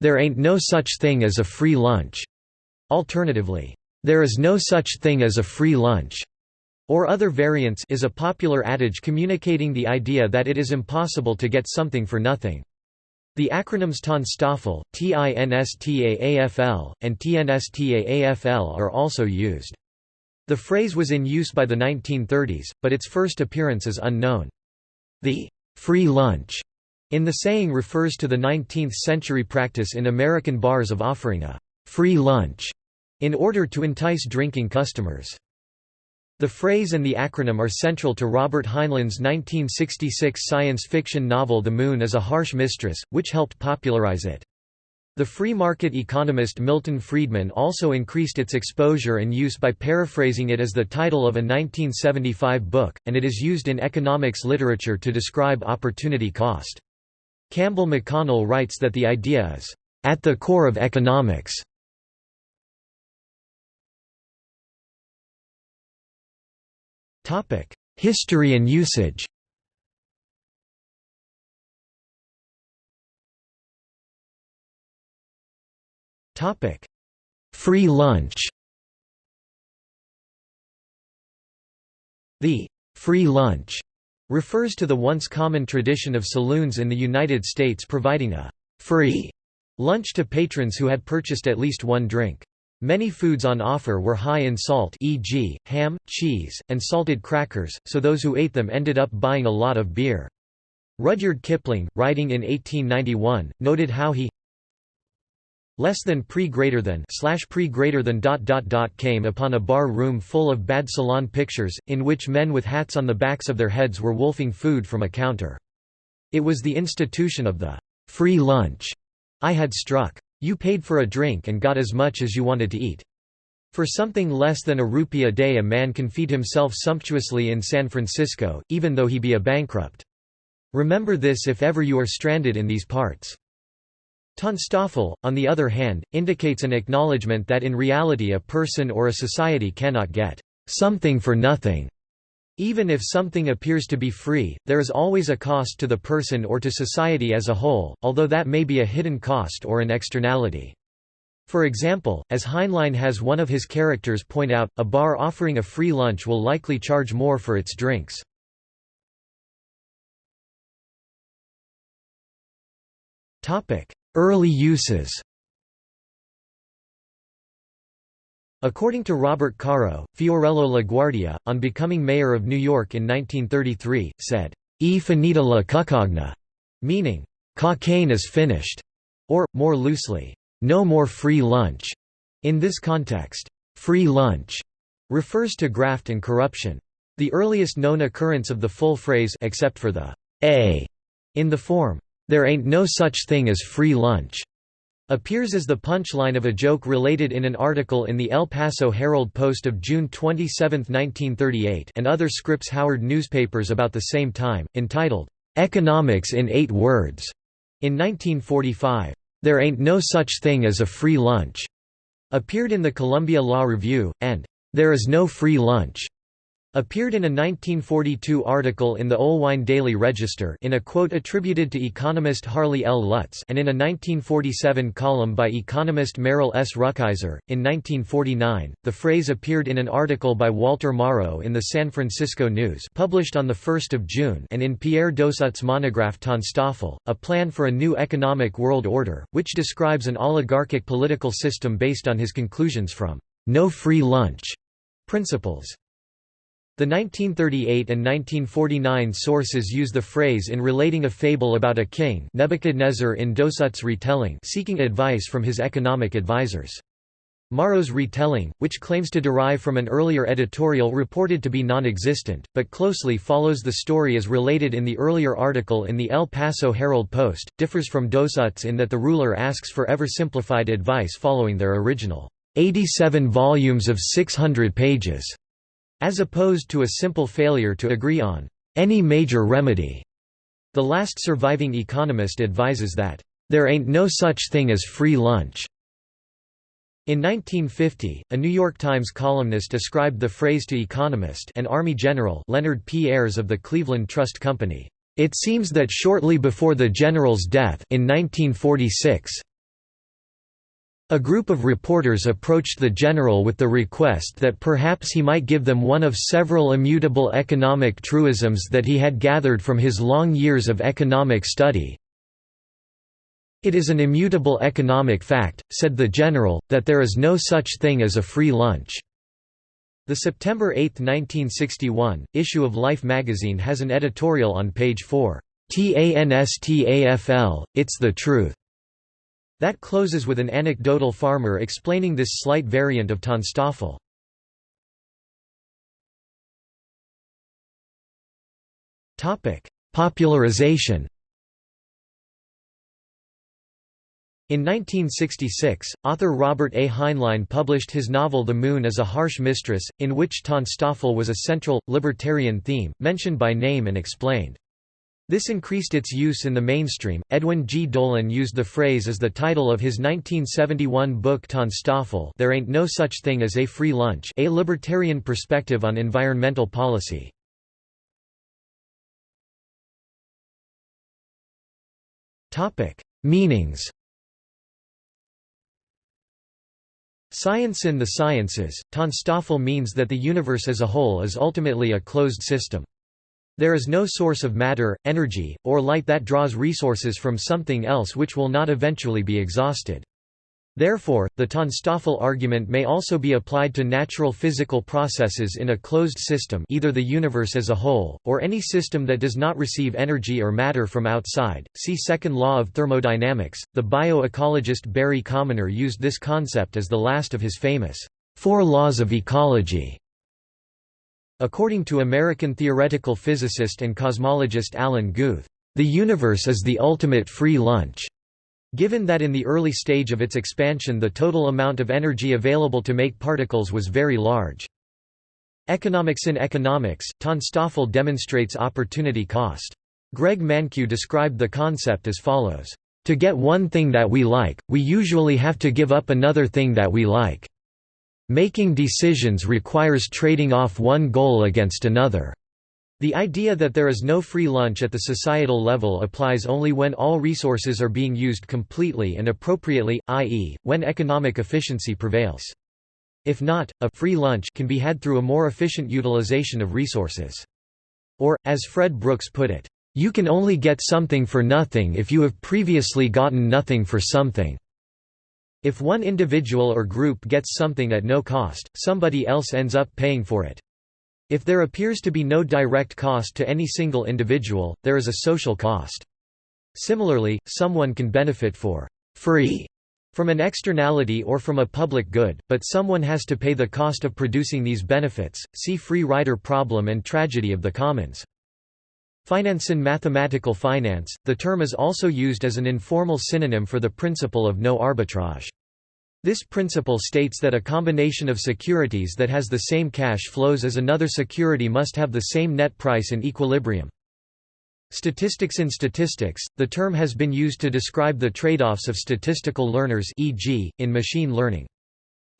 "'There ain't no such thing as a free lunch'", alternatively, "'There is no such thing as a free lunch' or other variants is a popular adage communicating the idea that it is impossible to get something for nothing. The acronyms TANSTAAFL, TINSTAAFL, and TNSTAAFL are also used. The phrase was in use by the 1930s, but its first appearance is unknown. The free lunch in the saying refers to the 19th-century practice in American bars of offering a free lunch in order to entice drinking customers. The phrase and the acronym are central to Robert Heinlein's 1966 science fiction novel The Moon is a Harsh Mistress, which helped popularize it. The free market economist Milton Friedman also increased its exposure and use by paraphrasing it as the title of a 1975 book, and it is used in economics literature to describe opportunity cost. Campbell McConnell writes that the idea is, "...at the core of economics." History and usage Free lunch The «free lunch» refers to the once common tradition of saloons in the United States providing a «free» lunch to patrons who had purchased at least one drink. Many foods on offer were high in salt e.g., ham, cheese, and salted crackers, so those who ate them ended up buying a lot of beer. Rudyard Kipling, writing in 1891, noted how he less than pre greater than slash pre greater than dot dot dot came upon a bar room full of bad salon pictures, in which men with hats on the backs of their heads were wolfing food from a counter. It was the institution of the free lunch I had struck. You paid for a drink and got as much as you wanted to eat. For something less than a rupee a day a man can feed himself sumptuously in San Francisco, even though he be a bankrupt. Remember this if ever you are stranded in these parts. TANSTAAFL, on the other hand, indicates an acknowledgement that in reality a person or a society cannot get something for nothing. Even if something appears to be free, there is always a cost to the person or to society as a whole, although that may be a hidden cost or an externality. For example, as Heinlein has one of his characters point out, a bar offering a free lunch will likely charge more for its drinks. Early uses According to Robert Caro, Fiorello LaGuardia, on becoming mayor of New York in 1933, said, E finita la cuccagna, meaning, Kukania is finished, or, more loosely, no more free lunch. In this context, free lunch refers to graft and corruption. The earliest known occurrence of the full phrase except for the a in the form, there ain't no such thing as free lunch appears as the punchline of a joke related in an article in the El Paso Herald-Post of June 27, 1938 and other Scripps Howard newspapers about the same time, entitled, "'Economics in Eight Words' in 1945. There Ain't No Such Thing as a Free Lunch' appeared in the Columbia Law Review, and "'There Is No Free Lunch' Appeared in a 1942 article in the Oelwein Daily Register in a quote attributed to economist Harley L. Lutz and in a 1947 column by economist Merrill S. Rukeyser. In 1949, the phrase appeared in an article by Walter Morrow in the San Francisco News published on 1 June and in Pierre Dos Utt's monograph TANSTAAFL, a plan for a new economic world order, which describes an oligarchic political system based on his conclusions from no free lunch principles. The 1938 and 1949 sources use the phrase in relating a fable about a king Nebuchadnezzar in Dos Utt's retelling seeking advice from his economic advisers. Morrow's retelling, which claims to derive from an earlier editorial reported to be non-existent, but closely follows the story as related in the earlier article in the El Paso Herald-Post, differs from Dos Utt's in that the ruler asks for ever simplified advice following their original 87 volumes of 600 pages as opposed to a simple failure to agree on any major remedy. The last surviving economist advises that, "...there ain't no such thing as free lunch." In 1950, a New York Times columnist ascribed the phrase to economist and Army General Leonard P. Ayres of the Cleveland Trust Company. It seems that shortly before the general's death in 1946, A group of reporters approached the general with the request that perhaps he might give them one of several immutable economic truisms that he had gathered from his long years of economic study. It is an immutable economic fact, said the general, that there is no such thing as a free lunch. The September 8, 1961, issue of Life magazine has an editorial on page 4, TANSTAFL, It's the Truth. That closes with an anecdotal farmer explaining this slight variant of TANSTAAFL. Popularization In 1966, author Robert A. Heinlein published his novel The Moon is a Harsh Mistress, in which TANSTAAFL was a central, libertarian theme, mentioned by name and explained. This increased its use in the mainstream. Edwin G. Dolan used the phrase as the title of his 1971 book TANSTAAFL There Ain't No Such Thing as a Free Lunch A Libertarian Perspective on Environmental Policy. Meanings Science in the sciences, TANSTAAFL means that the universe as a whole is ultimately a closed system. There is no source of matter, energy, or light that draws resources from something else which will not eventually be exhausted. Therefore, the TANSTAAFL argument may also be applied to natural physical processes in a closed system either the universe as a whole, or any system that does not receive energy or matter from outside. See second law of thermodynamics. The bioecologist Barry Commoner used this concept as the last of his famous Four Laws of Ecology. According to American theoretical physicist and cosmologist Alan Guth, the universe is the ultimate free lunch. Given that in the early stage of its expansion the total amount of energy available to make particles was very large. Economics in economics, TANSTAAFL demonstrates opportunity cost. Greg Mankiw described the concept as follows, "...to get one thing that we like, we usually have to give up another thing that we like." Making decisions requires trading off one goal against another. The idea that there is no free lunch at the societal level applies only when all resources are being used completely and appropriately, i.e., when economic efficiency prevails. If not, a free lunch can be had through a more efficient utilization of resources. Or, as Fred Brooks put it, you can only get something for nothing if you have previously gotten nothing for something. If one individual or group gets something at no cost, somebody else ends up paying for it. If there appears to be no direct cost to any single individual, there is a social cost. Similarly, someone can benefit for free from an externality or from a public good, but someone has to pay the cost of producing these benefits. See free rider problem and tragedy of the commons. Finance in mathematical finance, the term is also used as an informal synonym for the principle of no arbitrage. This principle states that a combination of securities that has the same cash flows as another security must have the same net price in equilibrium. Statistics in statistics, the term has been used to describe the trade-offs of statistical learners e.g., in machine learning.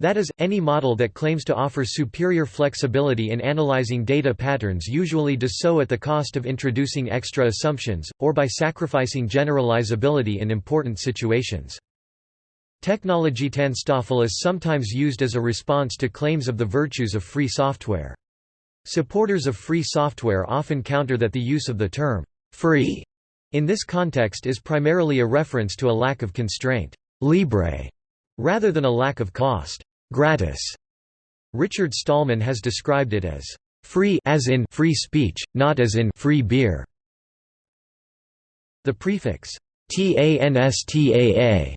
That is, any model that claims to offer superior flexibility in analyzing data patterns usually does so at the cost of introducing extra assumptions, or by sacrificing generalizability in important situations. Technology TANSTAAFL is sometimes used as a response to claims of the virtues of free software. Supporters of free software often counter that the use of the term, free, in this context is primarily a reference to a lack of constraint, libre, rather than a lack of cost gratis. Richard Stallman has described it as free as in free speech, not as in free beer. The prefix TANSTAA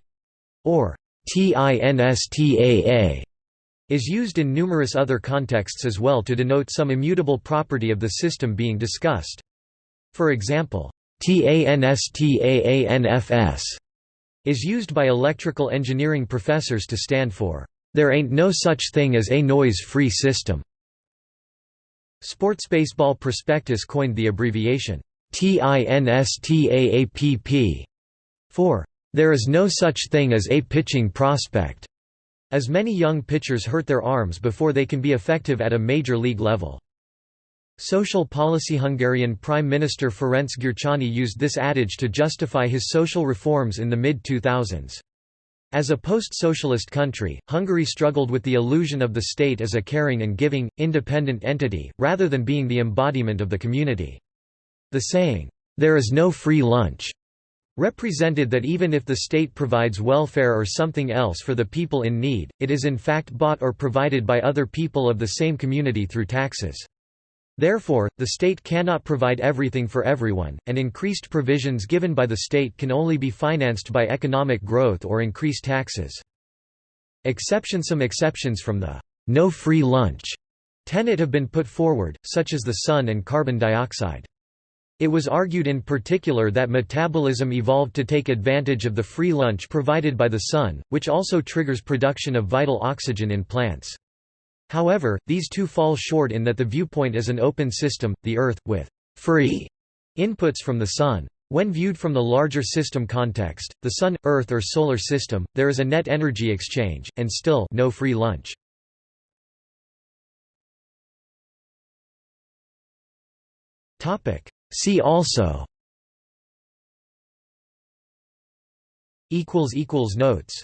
or TINSTAA is used in numerous other contexts as well to denote some immutable property of the system being discussed. For example, TANSTAANFS is used by electrical engineering professors to stand for there ain't no such thing as a noise-free system. Sports Baseball Prospectus coined the abbreviation TINSTAAPP for there is no such thing as a pitching prospect, as many young pitchers hurt their arms before they can be effective at a major league level. Social policy Hungarian Prime Minister Ferenc Gyurcsány used this adage to justify his social reforms in the mid-2000s. As a post-socialist country, Hungary struggled with the illusion of the state as a caring and giving, independent entity, rather than being the embodiment of the community. The saying, "'There is no free lunch' represented that even if the state provides welfare or something else for the people in need, it is in fact bought or provided by other people of the same community through taxes. Therefore, the state cannot provide everything for everyone, and increased provisions given by the state can only be financed by economic growth or increased taxes. Exception Some exceptions from the no free lunch tenet have been put forward, such as the sun and carbon dioxide. It was argued in particular that metabolism evolved to take advantage of the free lunch provided by the sun, which also triggers production of vital oxygen in plants. However, these two fall short in that the viewpoint is an open system, the Earth, with free inputs from the Sun. When viewed from the larger system context, the Sun, Earth or Solar System, there is a net energy exchange, and still no free lunch. See also Notes